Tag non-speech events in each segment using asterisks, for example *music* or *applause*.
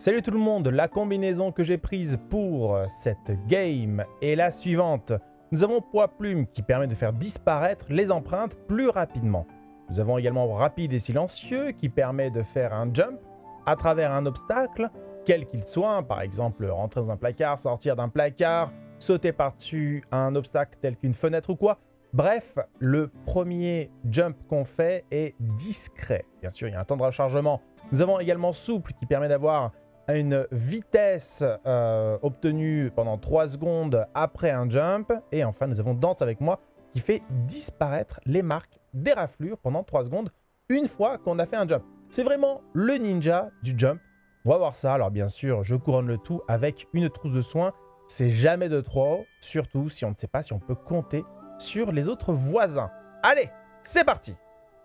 Salut tout le monde, la combinaison que j'ai prise pour cette game est la suivante. Nous avons Poids Plume qui permet de faire disparaître les empreintes plus rapidement. Nous avons également Rapide et Silencieux qui permet de faire un jump à travers un obstacle, quel qu'il soit, par exemple rentrer dans un placard, sortir d'un placard, sauter par-dessus un obstacle tel qu'une fenêtre ou quoi. Bref, le premier jump qu'on fait est discret. Bien sûr, il y a un temps de rechargement. Nous avons également Souple qui permet d'avoir une vitesse euh, obtenue pendant 3 secondes après un jump. Et enfin, nous avons Danse avec moi qui fait disparaître les marques des raflures pendant 3 secondes une fois qu'on a fait un jump. C'est vraiment le ninja du jump. On va voir ça. Alors bien sûr, je couronne le tout avec une trousse de soins. C'est jamais de trop, surtout si on ne sait pas si on peut compter sur les autres voisins. Allez, c'est parti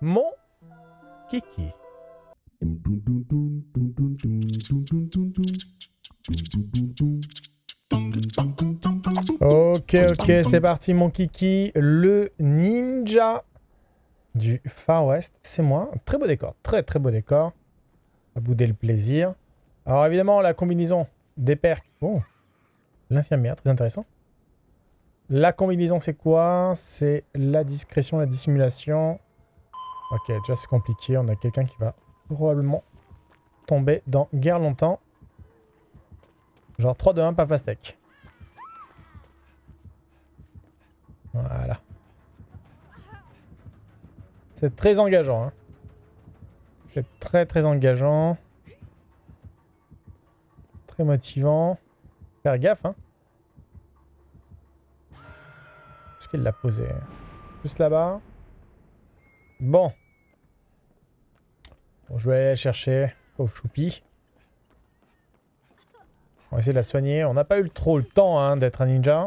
Mon kiki. Ok, ok, c'est parti mon kiki. Le ninja du Far West, c'est moi. Très beau décor, très très beau décor. À bouder le plaisir. Alors évidemment, la combinaison des percs. Oh, l'infirmière, très intéressant. La combinaison, c'est quoi? C'est la discrétion, la dissimulation. Ok, déjà c'est compliqué. On a quelqu'un qui va probablement tomber dans guerre longtemps. Genre 3, 2, 1, pas pastèque. Voilà. C'est très engageant. Hein. C'est très très engageant. Très motivant. Faire gaffe. Hein. Est-ce qu'il l'a posé? Juste là-bas. Bon. bon. Je vais chercher. Pauvre choupi. On va essayer de la soigner. On n'a pas eu trop le temps hein, d'être un ninja.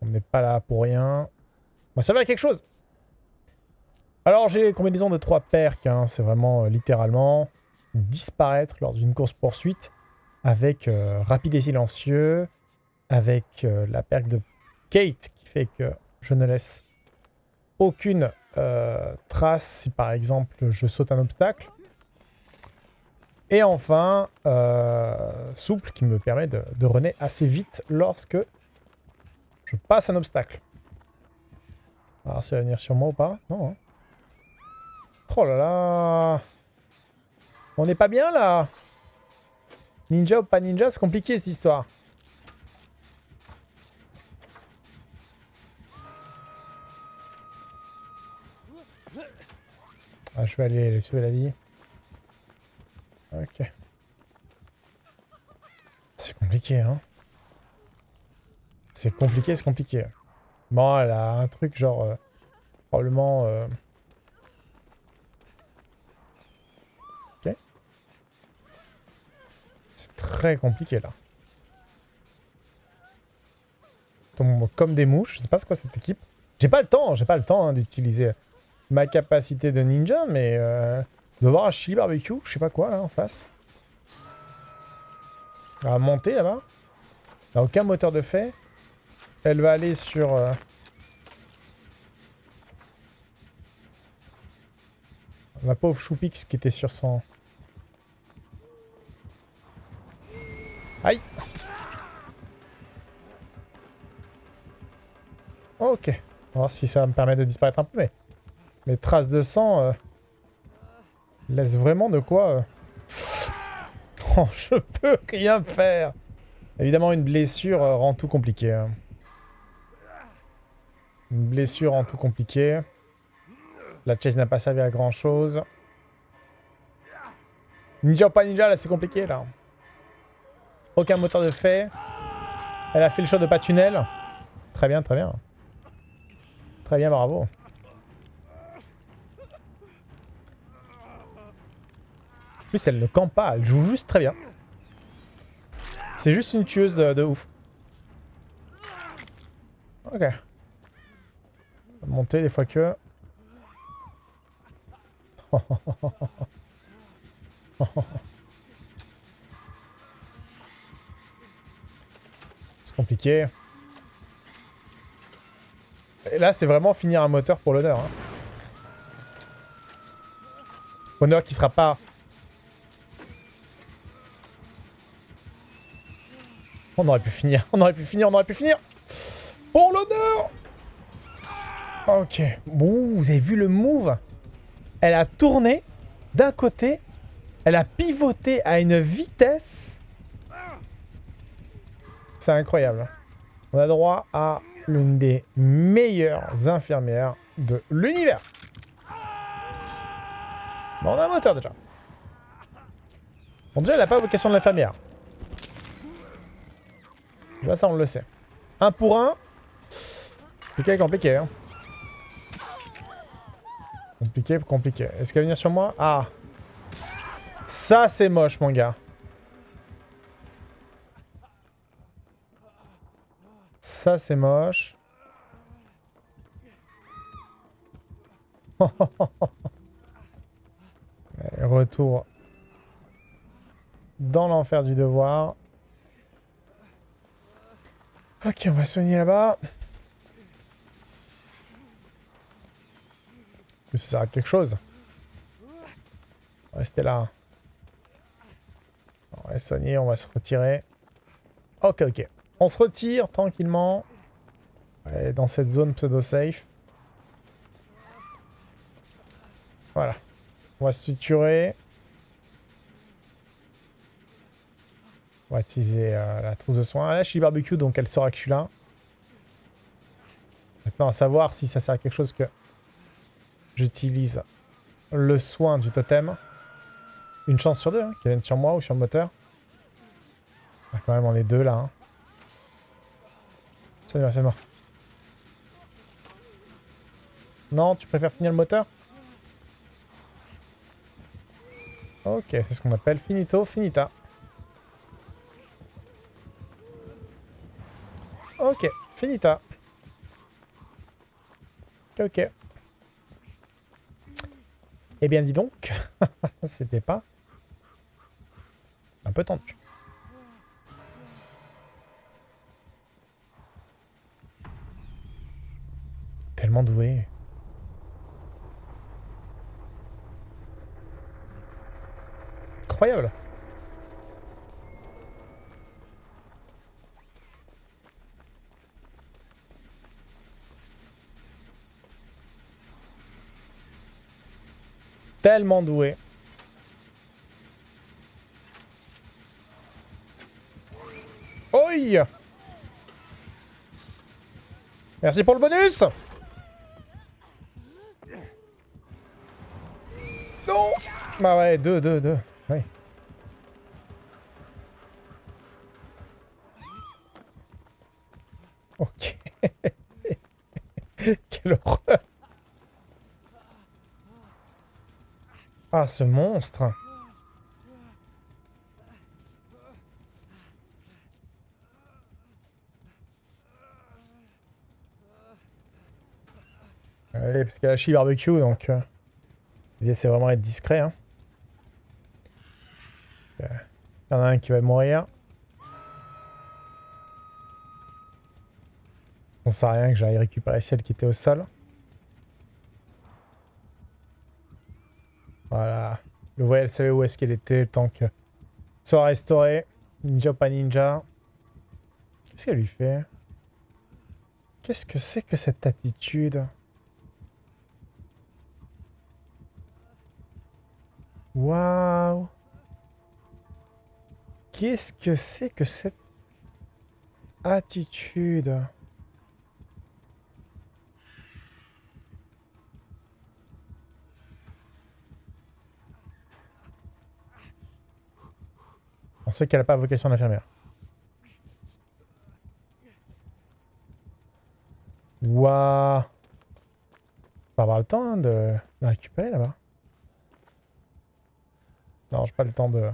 On n'est pas là pour rien. On va quelque chose. Alors j'ai combinaison de trois perks. Hein. C'est vraiment euh, littéralement disparaître lors d'une course-poursuite avec euh, rapide et silencieux, avec euh, la perk de Kate qui fait que je ne laisse aucune trace si par exemple je saute un obstacle. Et enfin, souple qui me permet de, de runner assez vite lorsque je passe un obstacle. Alors, ça va venir sur moi ou pas? Non. Hein. Oh là là On n'est pas bien, là Ninja ou pas ninja, c'est compliqué, cette histoire. Ah, je vais aller sauver la vie. Ok. C'est compliqué, hein c'est compliqué, c'est compliqué. Bon, elle un truc genre... Euh, probablement... Euh, ok. C'est très compliqué, là. Tombe comme des mouches. Je sais pas ce quoi cette équipe. J'ai pas le temps, j'ai pas le temps hein, d'utiliser ma capacité de ninja, mais... Euh, de voir un chili barbecue, je sais pas quoi, là, en face. Elle va monter, là-bas. Elle a aucun moteur de fait. Elle va aller sur... Euh, ma pauvre Choupix qui était sur son... Aïe Ok. On va voir si ça me permet de disparaître un peu, mais... Les traces de sang... Euh, laissent vraiment de quoi... Euh, oh, je peux rien faire Évidemment, une blessure rend tout compliqué. Hein. Une blessure en tout compliqué. La chase n'a pas servi à grand chose. Ninja ou pas ninja, là c'est compliqué là. Aucun moteur de fait. Elle a fait le choix de pas tunnel. Très bien, très bien. Très bien, bravo. En plus, elle ne campe pas, elle joue juste très bien. C'est juste une tueuse de, ouf. Ok. Monter des fois que... C'est compliqué. Et là, c'est vraiment finir un moteur pour l'honneur. Hein. Honneur qui sera pas On aurait pu finir, on aurait pu finir, on aurait pu finir Pour l'honneur Ok. Bon, vous avez vu le move Elle a tourné d'un côté, elle a pivoté à une vitesse. C'est incroyable. On a droit à l'une des meilleures infirmières de l'univers. Bon, on a un moteur déjà. Bon, déjà, elle n'a pas vocation de l'infirmière. Là, ça, on le sait. Un pour un. C'est compliqué, hein. Compliqué, compliqué. Est-ce qu'elle va venir sur moi? Ah Ça, c'est moche, mon gars. Ça, c'est moche. *laughs* Retour dans l'enfer du devoir. Ok, on va soigner là-bas. ça sert à quelque chose. Restez là. On va soigner, on va se retirer. Ok, ok. On se retire tranquillement. dans cette zone pseudo-safe. Voilà. On va se suturer. On va utiliser euh, la trousse de soins. Là, je suis barbecue, donc elle saura que je suis là. Maintenant, à savoir si ça sert à quelque chose que j'utilise le soin du totem. Une chance sur deux, hein, qu'elle vienne sur moi ou sur le moteur. Ah, quand même, on est deux là. Hein. C'est c'est mort. Non, tu préfères finir le moteur? Ok, c'est ce qu'on appelle finito, finita. Ok, finita. Ok. Eh bien, dis donc, *laughs* c'était pas un peu tendu. Tellement doué. Incroyable. Tellement doué. Oi Merci pour le bonus Non Bah ouais, deux, deux, deux. Ouais. Ok. *laughs* Quelle horreur Ah, ce monstre Allez, parce qu'elle a chi barbecue, donc... Euh, c'est vraiment être discret. Hein. Euh, il y en a un qui va mourir. On sait rien que j'aille récupérer celle qui était au sol. Voilà. Le voyait, elle savait où est-ce qu'elle était, le temps que soit restauré. Ninja pas ninja. Qu'est-ce qu'elle lui fait? Qu'est-ce que c'est que cette attitude? Waouh Qu'est-ce que c'est que cette attitude? On sait qu'elle n'a pas vocation d'infirmière. Waouh On va avoir le temps hein, de la récupérer là-bas. Non, j'ai pas le temps de...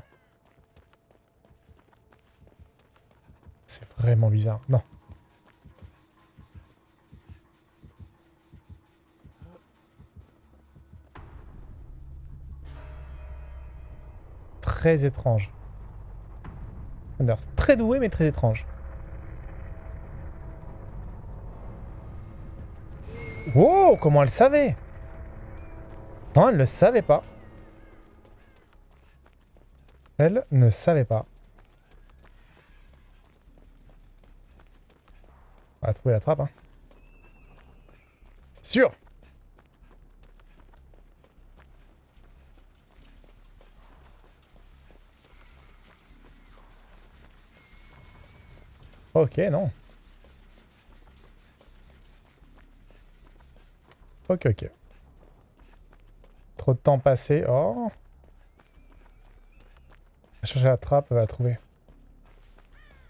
C'est vraiment bizarre. Non. Très étrange. Très doué, mais très étrange. Wow, comment elle savait? Non, elle ne savait pas. Elle ne savait pas. On va trouver la trappe. Hein. Sûr Ok, non. Ok, ok. Trop de temps passé. Oh va chercher la trappe, elle va la trouver.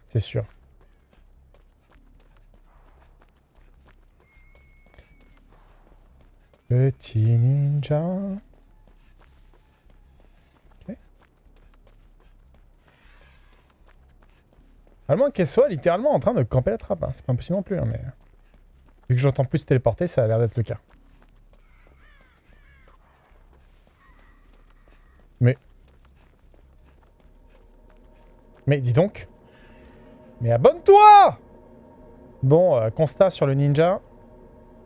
C'est sûr. Petit ninja. À moins qu'elle soit littéralement en train de camper la trappe. Hein. C'est pas impossible non plus. Hein, mais... Vu que j'entends plus téléporter, ça a l'air d'être le cas. Mais... Mais dis donc Mais abonne-toi Bon, euh, constat sur le ninja.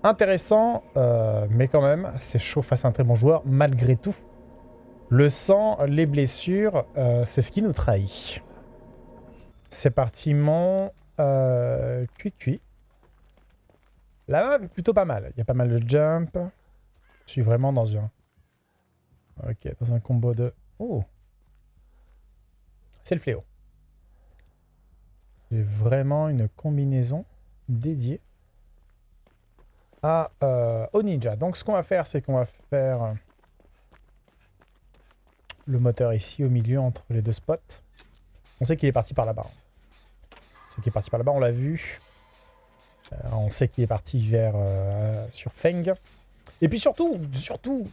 Intéressant, euh, mais quand même, c'est chaud face à un très bon joueur, malgré tout. Le sang, les blessures, euh, c'est ce qui nous trahit. C'est parti, mon euh, cuit-cuit. La map est plutôt pas mal. Il y a pas mal de jump. Je suis vraiment dans un... Ok, dans un combo de... Oh C'est le fléau. J'ai vraiment une combinaison dédiée à, euh, au ninja. Donc ce qu'on va faire, c'est qu'on va faire le moteur ici au milieu entre les deux spots. On sait qu'il est parti par là-bas. On sait qu'il est parti par là-bas, on l'a vu. Euh, on sait qu'il est parti vers euh, sur Feng. Et puis surtout, surtout,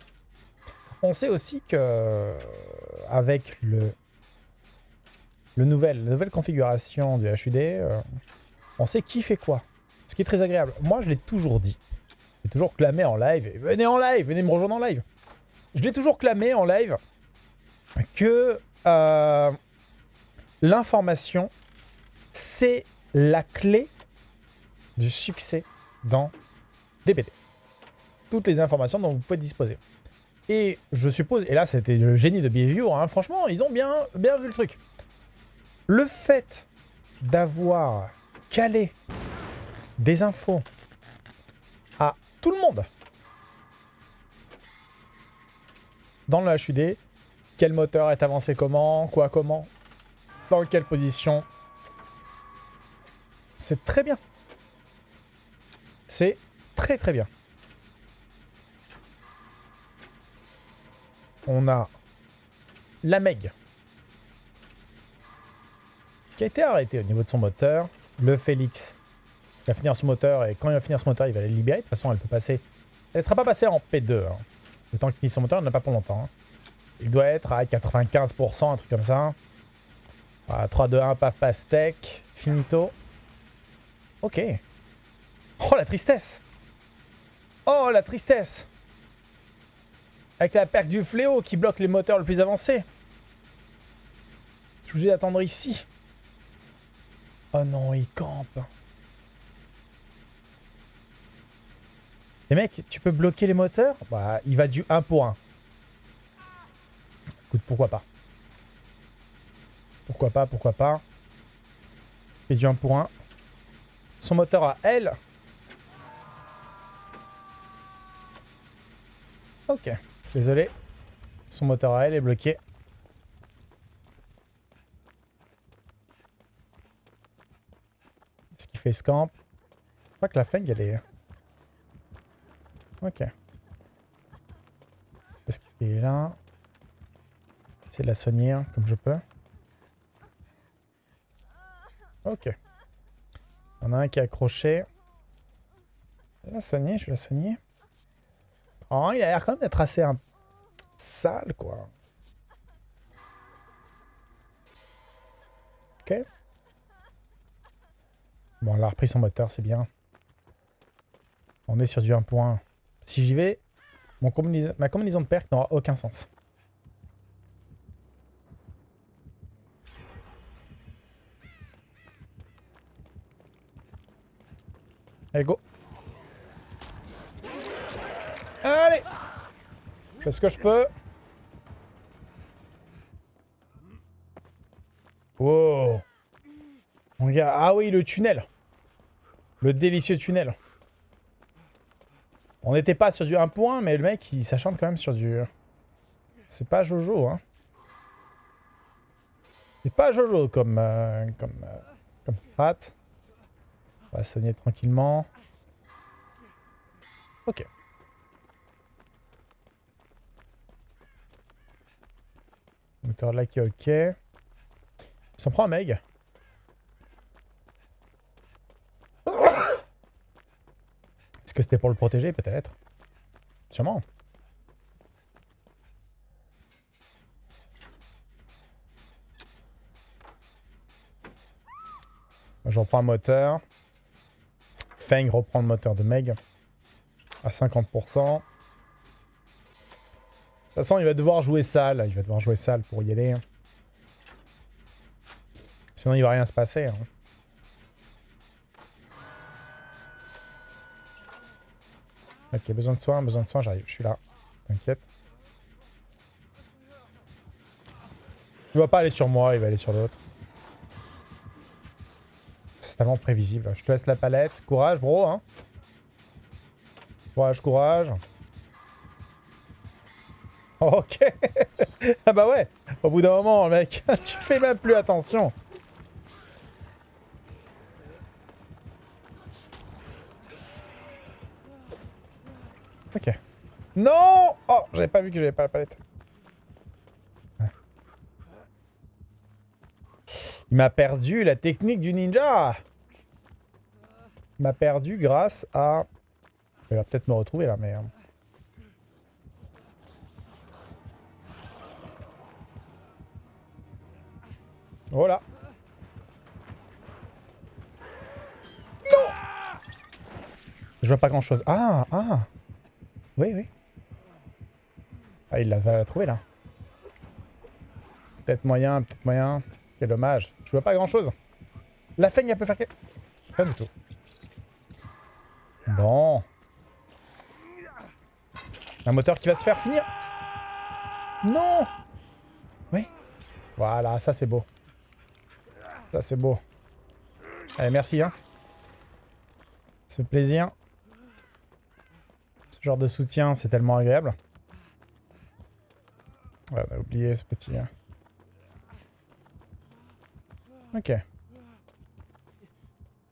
on sait aussi que avec le, le nouvel, la nouvelle configuration du HUD, on sait qui fait quoi. Ce qui est très agréable. Moi, je l'ai toujours dit. J'ai toujours clamé en live. venez en live, venez me rejoindre en live. Je l'ai toujours clamé en live que euh, l'information, c'est la clé du succès dans DBD. Toutes les informations dont vous pouvez disposer. Et je suppose, et là c'était le génie de Behavior, hein, franchement, ils ont bien, bien vu le truc. Le fait d'avoir calé des infos tout le monde. Dans le HUD, quel moteur est avancé comment, quoi comment, dans quelle position. C'est très bien. C'est très très bien. On a la Meg qui a été arrêté au niveau de son moteur. Le Félix il va finir son moteur, et quand il va finir son moteur, il va la libérer. De toute façon, elle peut passer... Elle ne sera pas passée en P2. Hein. Le temps qu'il finit son moteur, elle n'a pas pour longtemps. Hein. Il doit être à 95%, un truc comme ça. 3, 2, 1, paf, pastèque. Finito. Ok. Oh, la tristesse Oh, la tristesse Avec la perque du fléau qui bloque les moteurs le plus avancés. Je suis obligé d'attendre ici. Oh non, il campe. Les mecs, tu peux bloquer les moteurs? Bah, il va du 1 pour 1. Écoute, pourquoi pas Pourquoi pas, pourquoi pas Il du 1 pour 1. Son moteur à elle. Ok, désolé. Son moteur à elle est bloqué. Ce qui fait scamp? Je crois que la feng elle est... Ok. Qu'est-ce qu'il fait là J'essaie de la soigner hein, comme je peux. Ok. En a un qui est accroché. Je vais la soigner, je vais la soigner. Oh, il a l'air quand même d'être assez un... sale, quoi. Ok. Bon, elle a repris son moteur, c'est bien. On est sur du 1 point. Si j'y vais, mon ma combinaison de pertes n'aura aucun sens. Allez, go Allez Je fais ce que je peux. Wow Mon gars, ah oui, le tunnel Le délicieux tunnel. On n'était pas sur du 1 point, mais le mec, il s'achante quand même sur du... C'est pas Jojo, hein. C'est pas Jojo comme, euh, comme, euh, comme strat. On va sonner tranquillement. Ok. Moteur là qui est ok. Il s'en prend un Meg. Est-ce que c'était pour le protéger peut-être? Sûrement. Je reprends un moteur. Feng reprend le moteur de Meg à 50%. De toute façon, il va devoir jouer sale. Il va devoir jouer sale pour y aller. Sinon, il va rien se passer. Hein. Ok, besoin de soin, besoin de soin, j'arrive. Je suis là. T'inquiète. Il va pas aller sur moi, il va aller sur l'autre. C'est prévisible. Je te laisse la palette. Courage, bro. Hein. Courage, courage. *laughs* Ok. ah bah ouais. Au bout d'un moment, mec, *laughs* tu fais même plus attention. Ok. Non Oh, j'avais pas vu que j'avais pas la palette. Il m'a perdu la technique du ninja Il m'a perdu grâce à... Il va peut-être me retrouver là, mais... Hein. Voilà. Non Je vois pas grand chose. Ah, ah Oui, oui. Ah, il l'a trouvé là. Peut-être moyen, peut-être moyen. Quel dommage. Je vois pas grand chose. La feigne, elle peut faire... Rien du tout. Bon. Un moteur qui va se faire finir. Non Oui. Voilà, ça c'est beau. Ça c'est beau. Allez, merci. Hein. Plaisir. Ce genre de soutien, c'est tellement agréable. Ouais, on a oublié ce petit... Hein. Ok.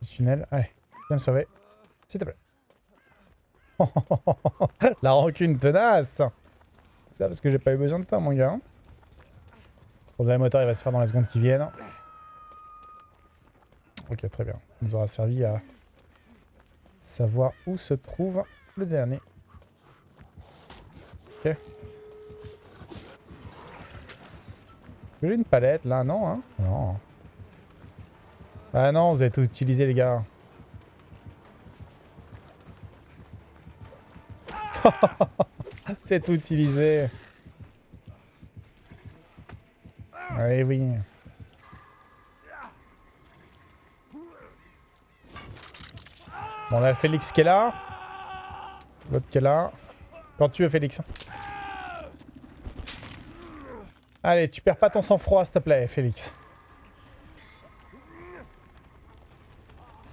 tunnel. Allez, viens me sauver. S'il te plaît. *laughs* La rancune tenace Ça parce que j'ai pas eu besoin de toi, mon gars. Le moteur, il va se faire dans les secondes qui viennent. Ok, très bien. Ça nous aura servi à savoir où se trouve le dernier. Ok. J'ai une palette là, non hein? Non. Ah non, vous avez tout utilisé, les gars. C'est tout utilisé. Oui, oui. Bon, on a Félix qui est là. L'autre qui est là. Quand tu veux, Félix. Allez, tu perds pas ton sang-froid, s'il te plaît, Félix.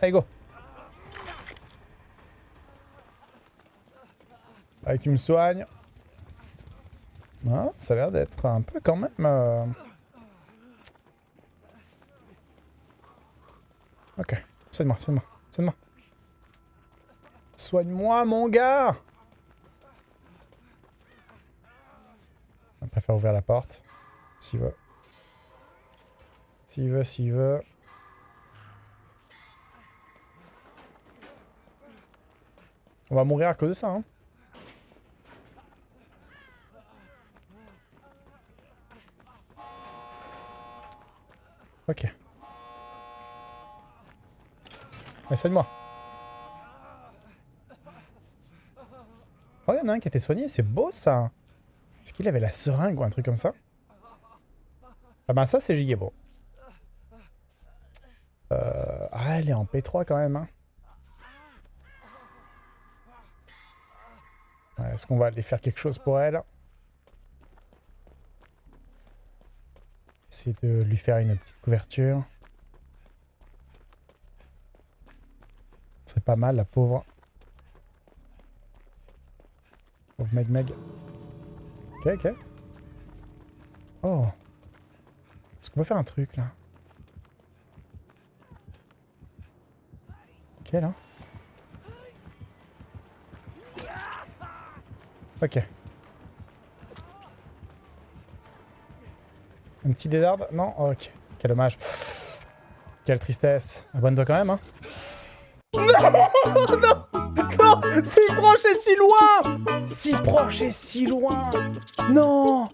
Allez, go. Allez, tu me soignes. Ah, ça a l'air d'être un peu quand même... Euh... Ok, soigne-moi, soigne-moi, soigne-moi. Soigne-moi, mon gars On préfère ouvrir la porte. S'il veut. S'il veut, s'il veut. On va mourir à cause de ça, hein. Ok. Allez, soigne-moi. Oh, il y en a un qui a été soigné, c'est beau ça. Est-ce qu'il avait la seringue ou un truc comme ça? Ah ben ça, c'est giga beau. Euh... Ah, elle est en P3 quand même, hein. Est-ce qu'on va aller faire quelque chose pour elle Essayer de lui faire une petite couverture. Ce serait serait pas mal, la pauvre. Pauvre Meg Meg. Ok, ok. Oh. Est-ce qu'on peut faire un truc, là? Ok, là. Ok. Un petit désordre Non? Ok. Quel dommage. Quelle tristesse. Abonne-toi quand même, hein. *laughs* Non Non Non Si proche et si loin Si proche et si loin Non